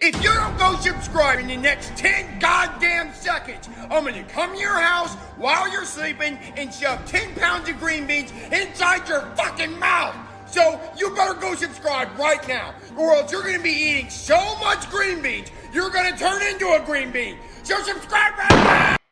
If you don't go subscribe in the next 10 goddamn seconds, I'm gonna come to your house while you're sleeping and shove 10 pounds of green beans inside your fucking mouth. So you better go subscribe right now, or else you're gonna be eating so much green beans, you're gonna turn into a green bean. So subscribe right now!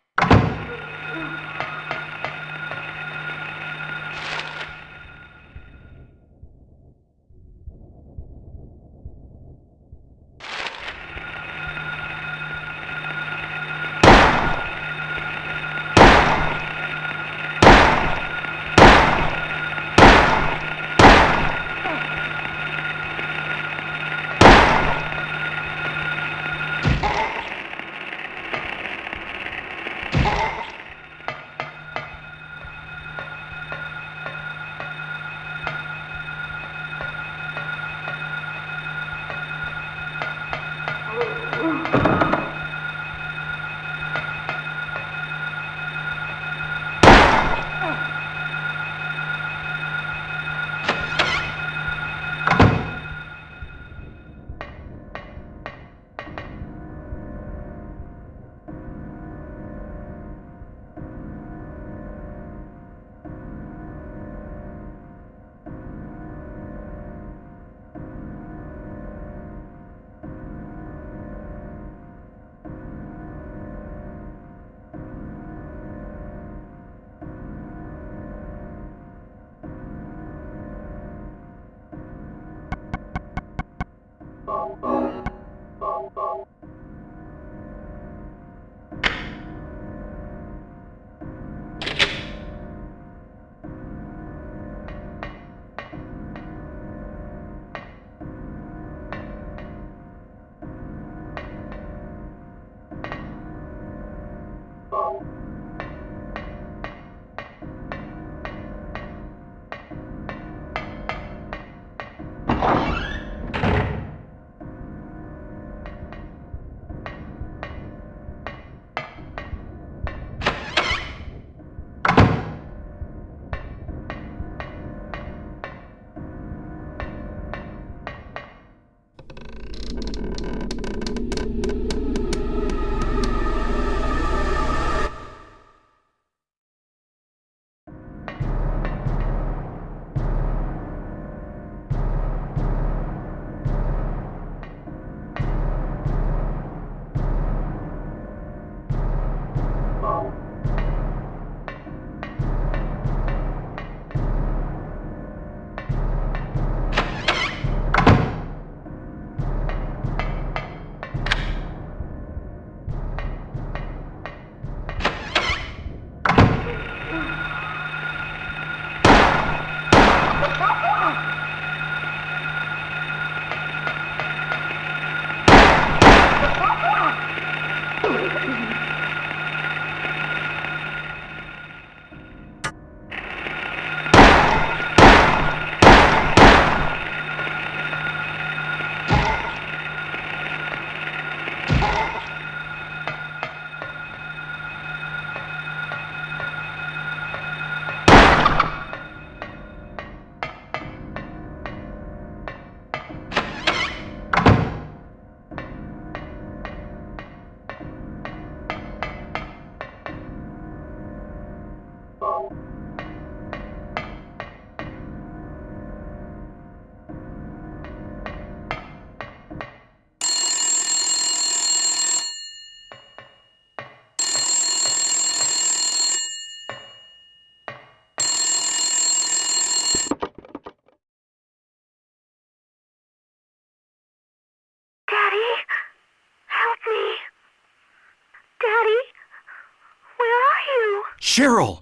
Cheryl!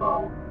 phone.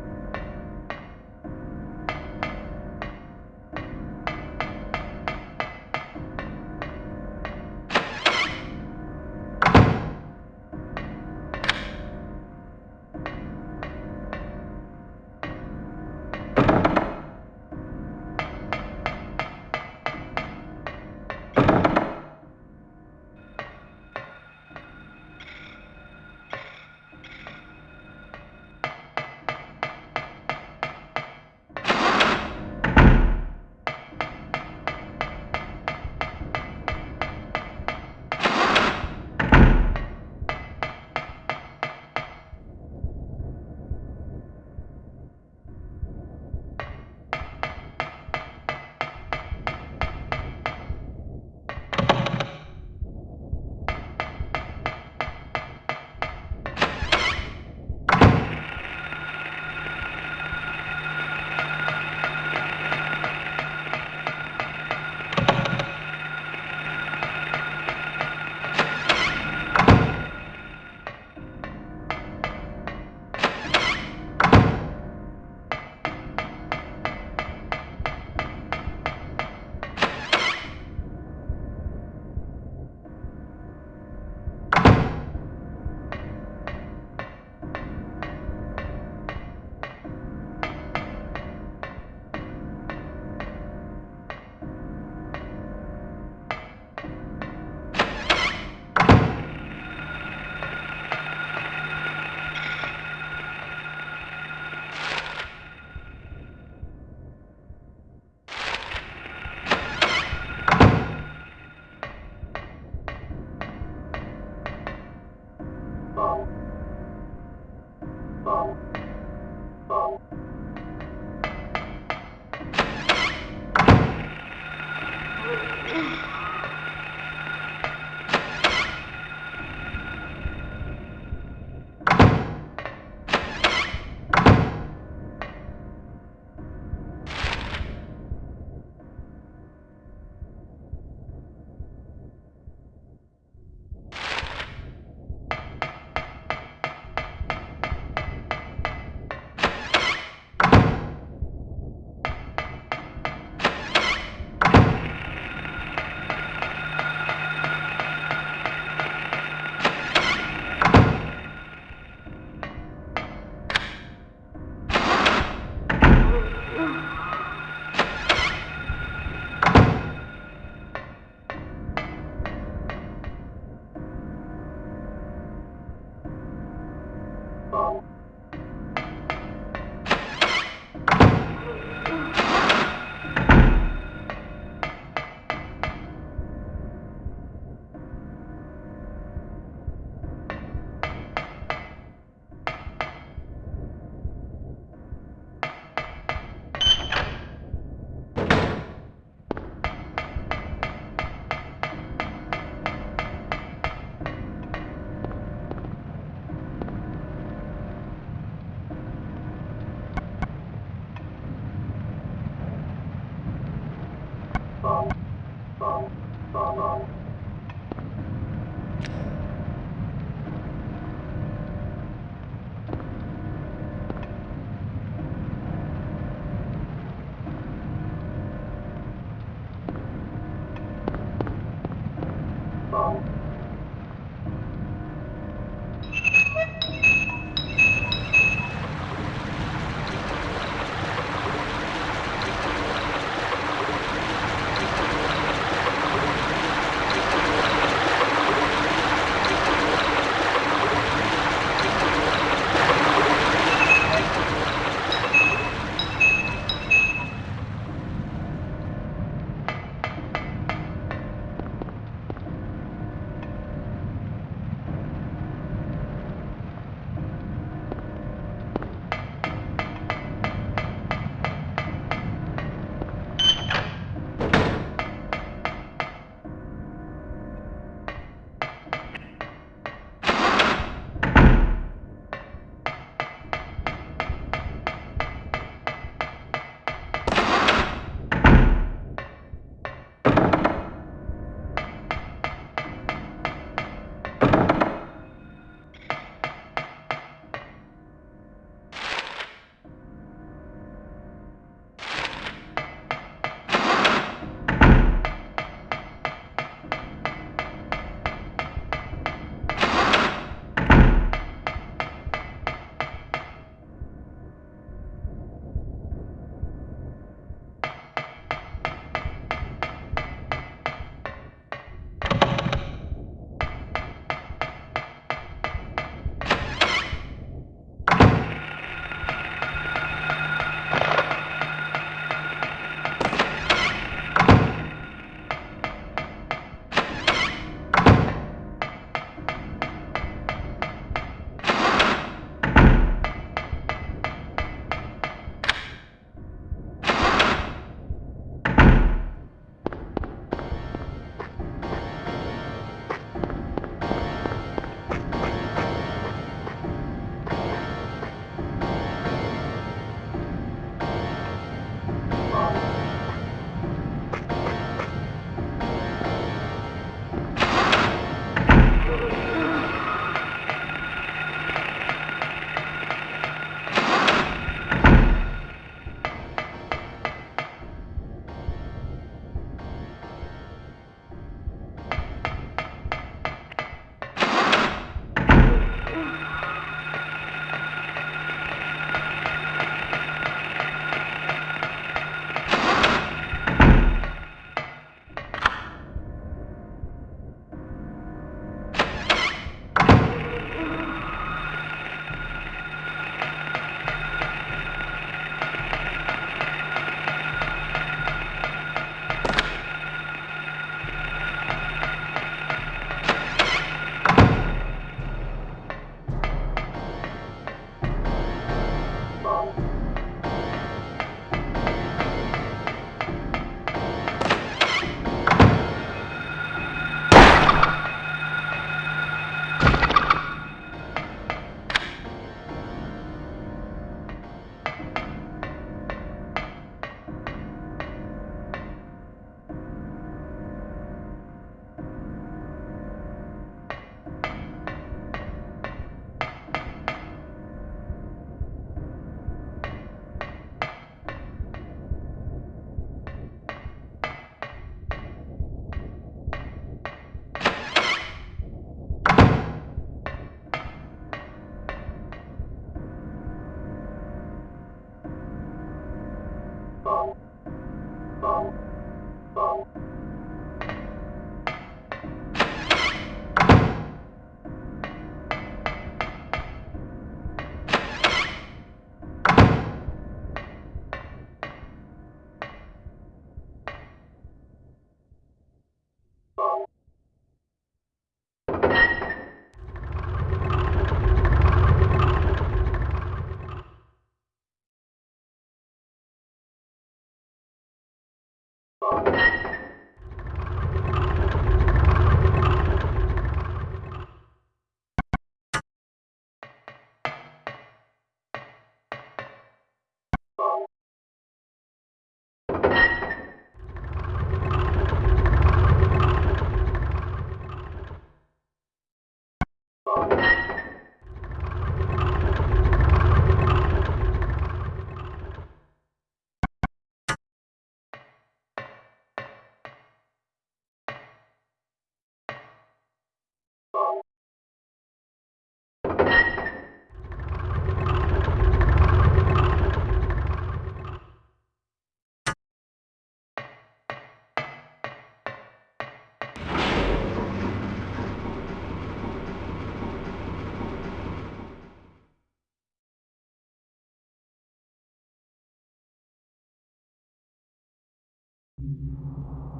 What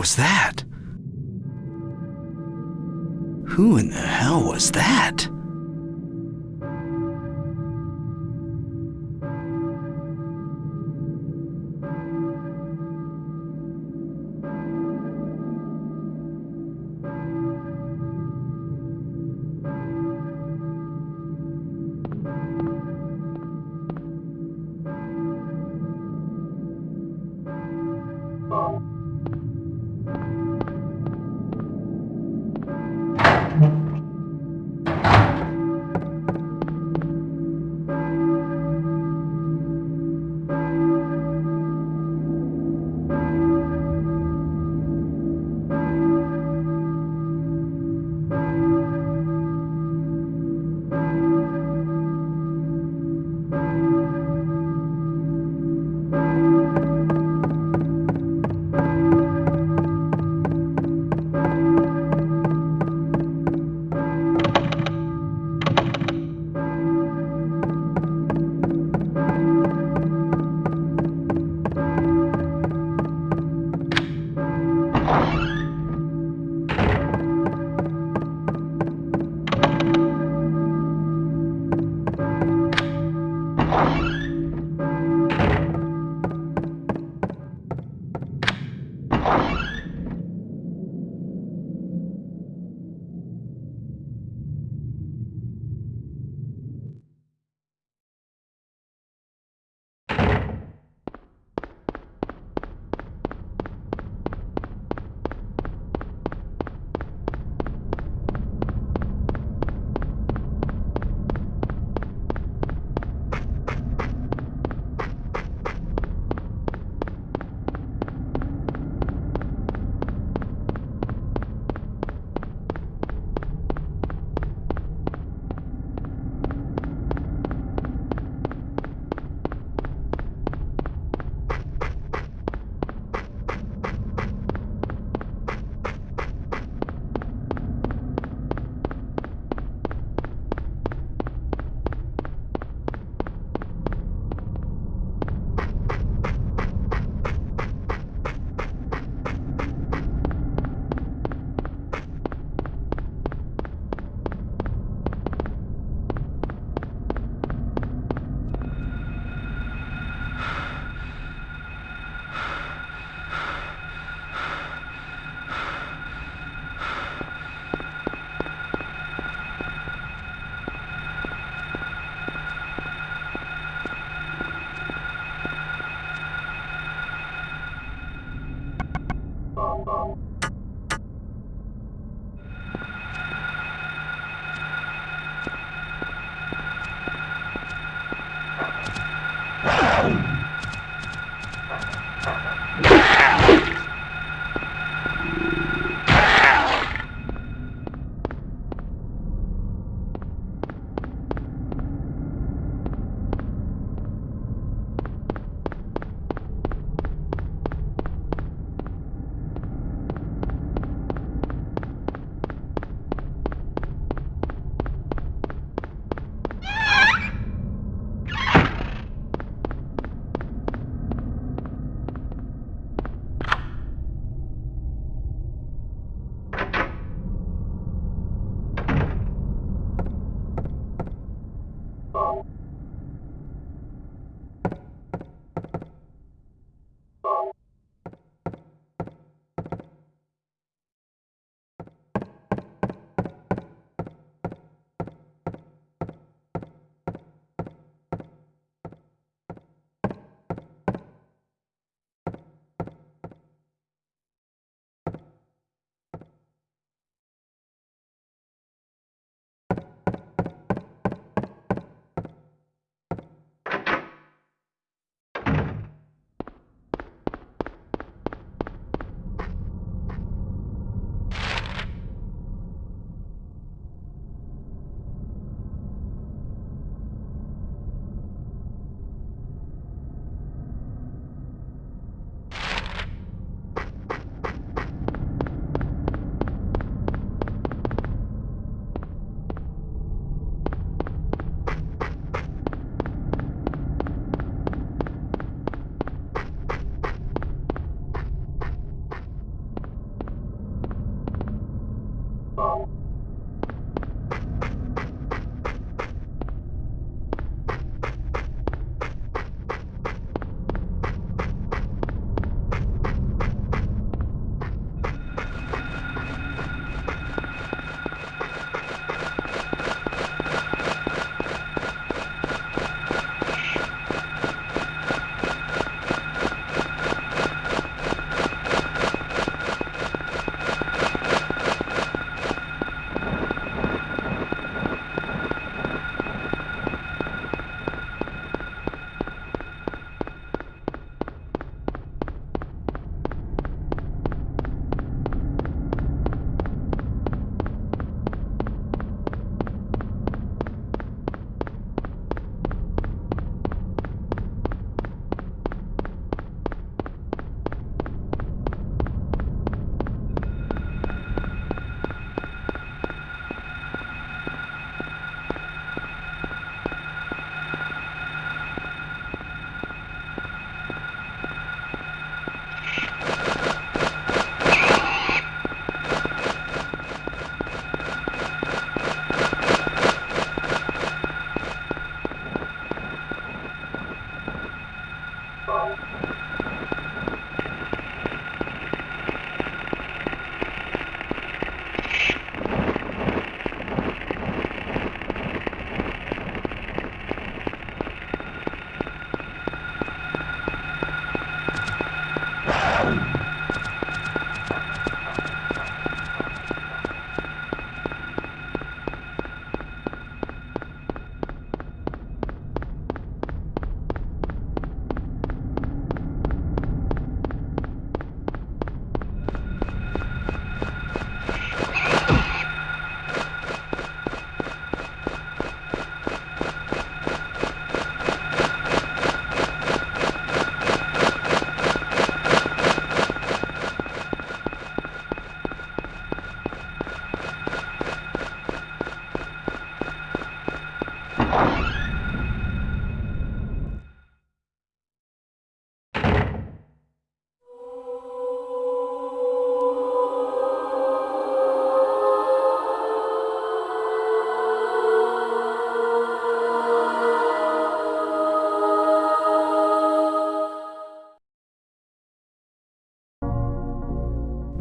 was that? Who in the hell was that?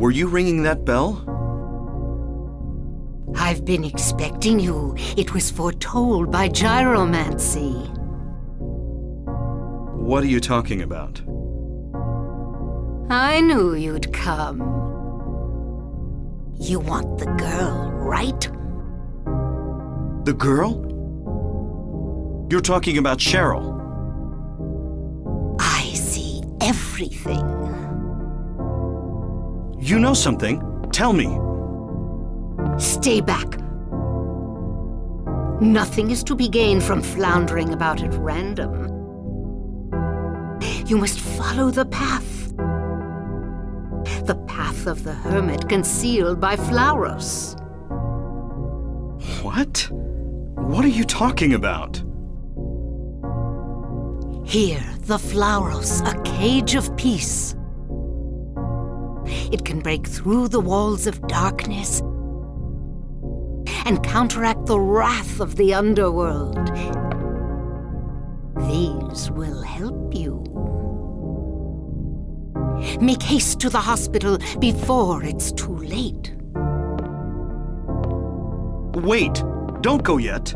Were you ringing that bell? I've been expecting you. It was foretold by gyromancy. What are you talking about? I knew you'd come. You want the girl, right? The girl? You're talking about Cheryl. I see everything. You know something. Tell me. Stay back. Nothing is to be gained from floundering about at random. You must follow the path. The path of the hermit concealed by Flauros. What? What are you talking about? Here, the Flauros, a cage of peace. It can break through the walls of darkness and counteract the wrath of the underworld. These will help you. Make haste to the hospital before it's too late. Wait! Don't go yet!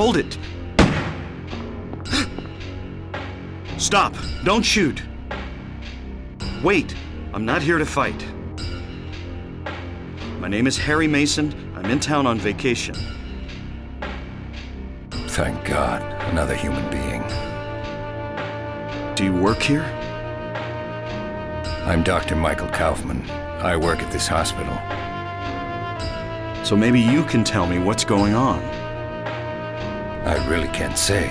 Hold it! Stop! Don't shoot! Wait! I'm not here to fight. My name is Harry Mason. I'm in town on vacation. Thank God, another human being. Do you work here? I'm Dr. Michael Kaufmann. I work at this hospital. So maybe you can tell me what's going on. I really can't say.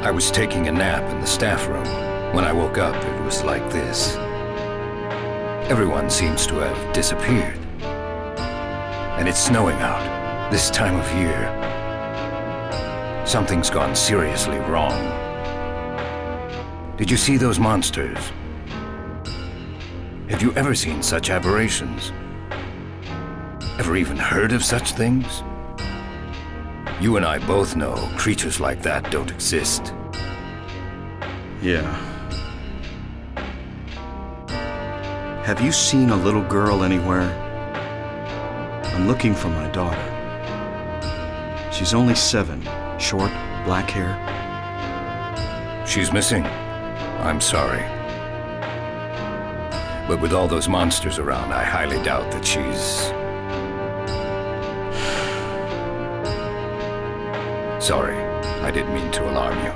I was taking a nap in the staff room. When I woke up, it was like this. Everyone seems to have disappeared. And it's snowing out, this time of year. Something's gone seriously wrong. Did you see those monsters? Have you ever seen such aberrations? Ever even heard of such things? You and I both know creatures like that don't exist. Yeah. Have you seen a little girl anywhere? I'm looking for my daughter. She's only seven, short, black hair. She's missing. I'm sorry. But with all those monsters around, I highly doubt that she's... Sorry, I didn't mean to alarm you.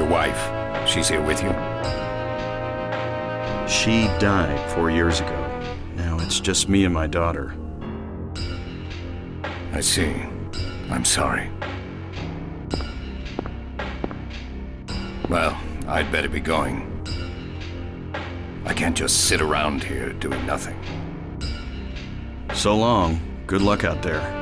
Your wife, she's here with you? She died four years ago. Now it's just me and my daughter. I see. I'm sorry. Well, I'd better be going. I can't just sit around here doing nothing. So long. Good luck out there.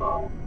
Oh.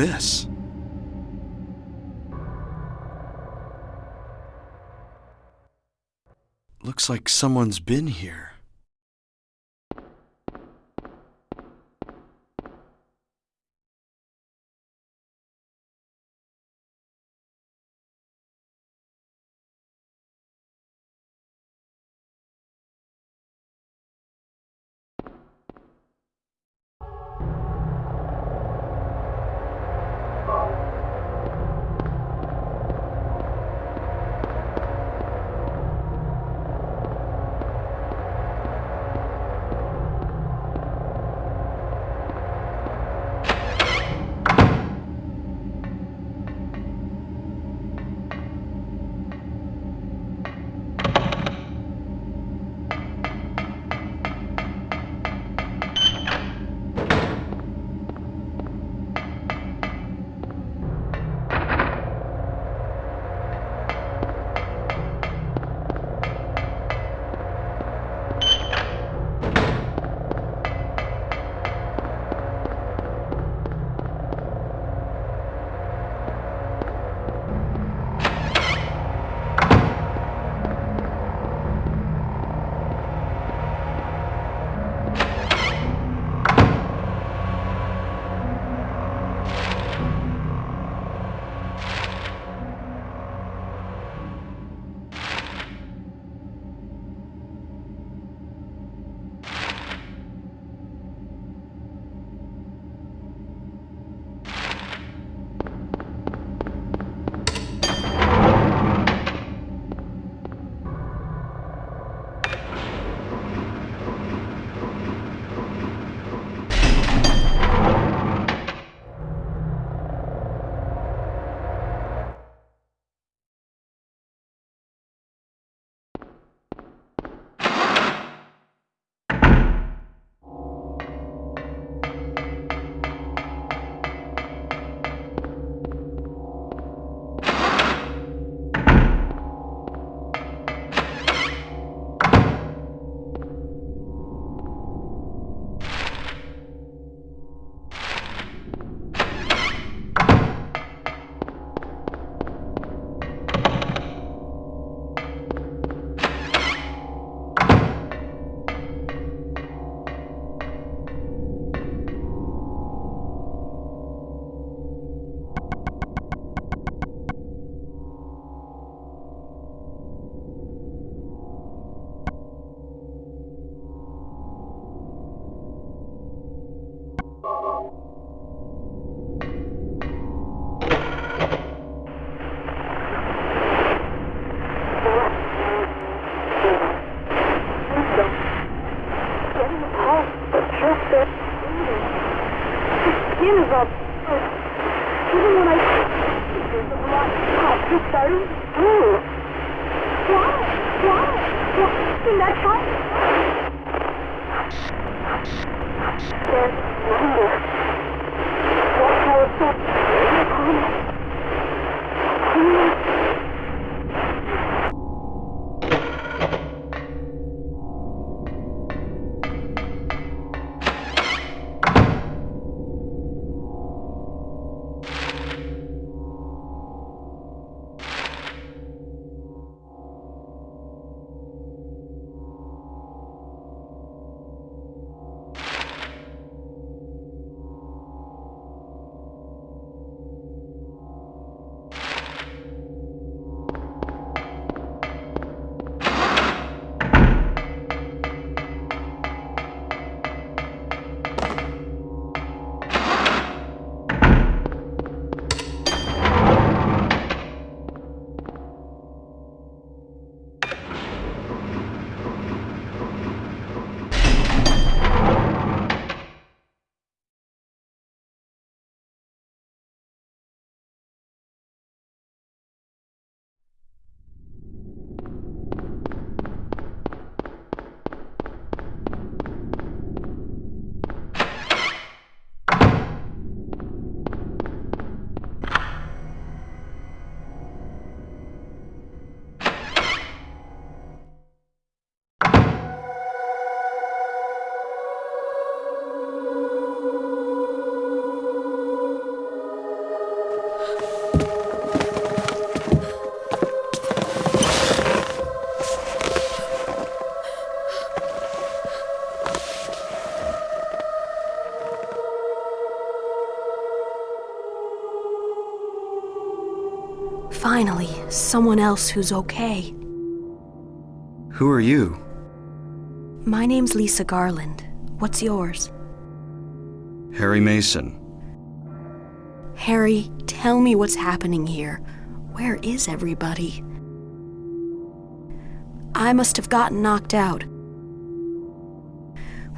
This? Looks like someone's been here. Finally, someone else who's okay. Who are you? My name's Lisa Garland. What's yours? Harry Mason. Harry, tell me what's happening here. Where is everybody? I must have gotten knocked out.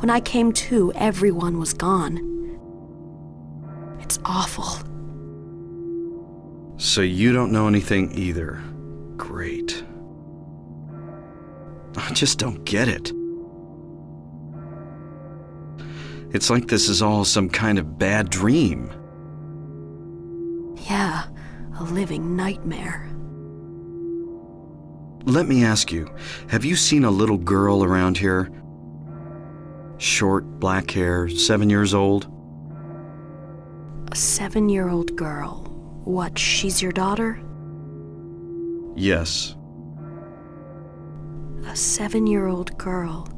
When I came to, everyone was gone. It's awful. So you don't know anything either. Great. I just don't get it. It's like this is all some kind of bad dream. Yeah, a living nightmare. Let me ask you have you seen a little girl around here? Short, black hair, seven years old? A seven year old girl. What, she's your daughter? Yes. A seven year old girl.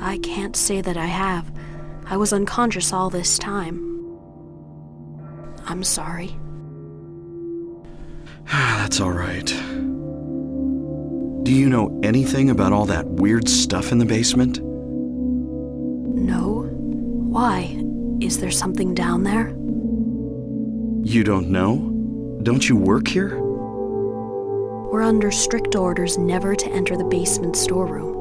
I can't say that I have. I was unconscious all this time. I'm sorry. That's all right. Do you know anything about all that weird stuff in the basement? No? Why? Is there something down there? You don't know? Don't you work here? We're under strict orders never to enter the basement storeroom.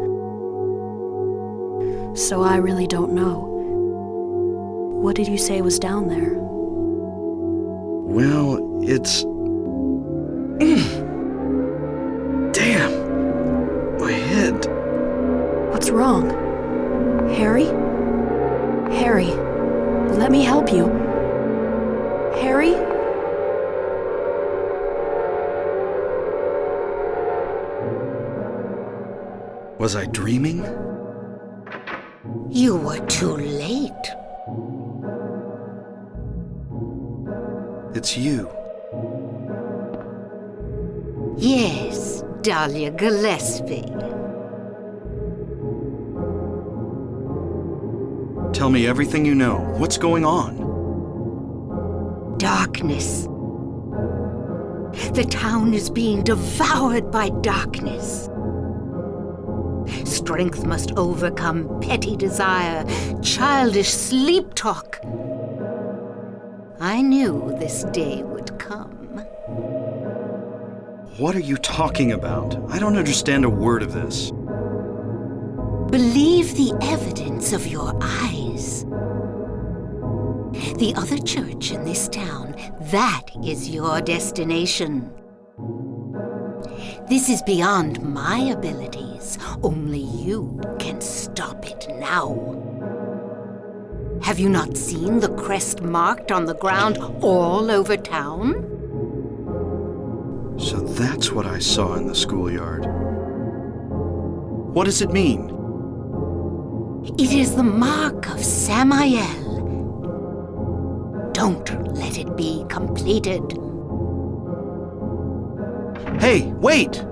So I really don't know. What did you say was down there? Well, it's. Damn! My head. What's wrong? Harry? Harry, let me help you. Was I dreaming? You were too late. It's you. Yes, Dahlia Gillespie. Tell me everything you know. What's going on? Darkness. The town is being devoured by darkness. Strength must overcome petty desire, childish sleep talk. I knew this day would come. What are you talking about? I don't understand a word of this. Believe the evidence of your eyes. The other church in this town, that is your destination. This is beyond my Only you can stop it now. Have you not seen the crest marked on the ground all over town? So that's what I saw in the schoolyard. What does it mean? It is the mark of Samael. Don't let it be completed. Hey, wait!